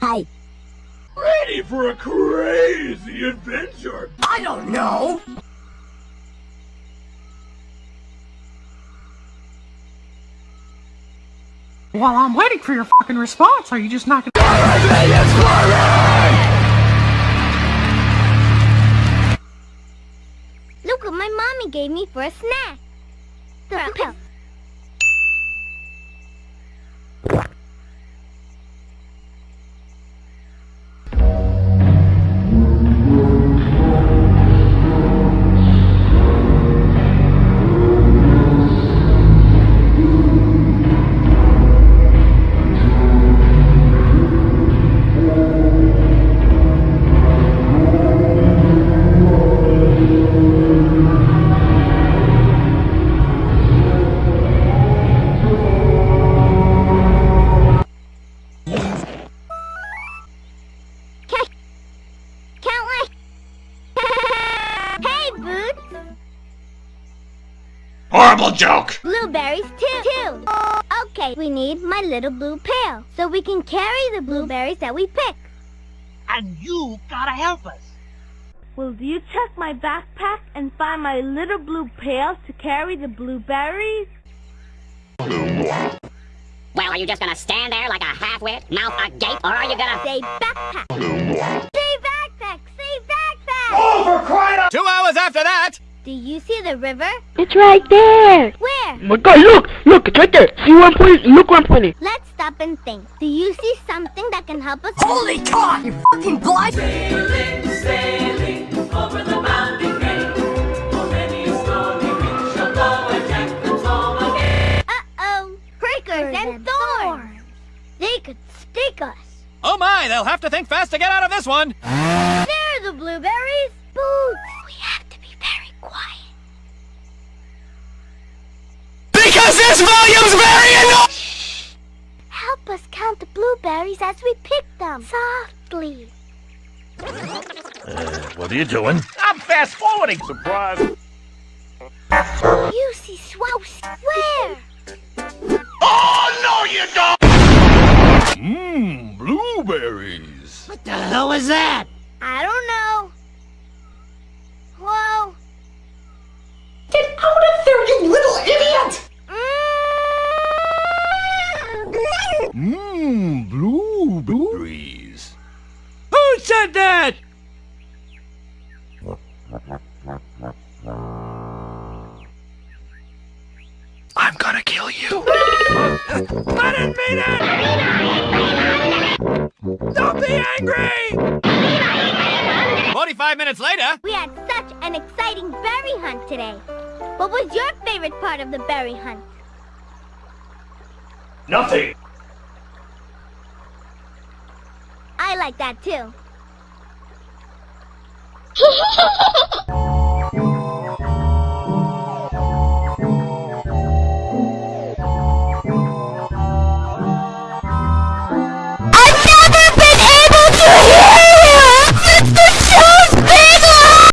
Hi. Ready for a crazy adventure? I don't know. While I'm waiting for your fucking response, are you just not gonna- Look what my mommy gave me for a snack. The Horrible joke! Blueberries too. Too. Okay, we need my little blue pail so we can carry the blueberries that we pick. And you gotta help us. Will you check my backpack and find my little blue pail to carry the blueberries? Well, are you just gonna stand there like a half-wit, mouth agape, or are you gonna... Say backpack. Say backpack. Say backpack. Oh, for crying out! Two hours after that! Do you see the river? It's right there. Where? my god, look! Look, it's right there. See where I'm pointing? Look where I'm pointing. Let's stop and think. Do you see something that can help us? Holy cock, you fucking blind! Uh-oh. Prickers and thorns. They could stick us. Oh my, they'll have to think fast to get out of this one! There are the blueberries. Boots. We have to be very quiet. Because this volume's very annoying! Help us count the blueberries as we pick them. Softly. Uh, what are you doing? I'm fast forwarding. Surprise! You see Swouse. Where? Oh, no, you don't! Mmm, blueberries. What the hell was that? Said that? I'm gonna kill you. I didn't mean it! Don't be angry! 45 minutes later, We had such an exciting berry hunt today. What was your favorite part of the berry hunt? Nothing. I like that too. Ha ha ha ha!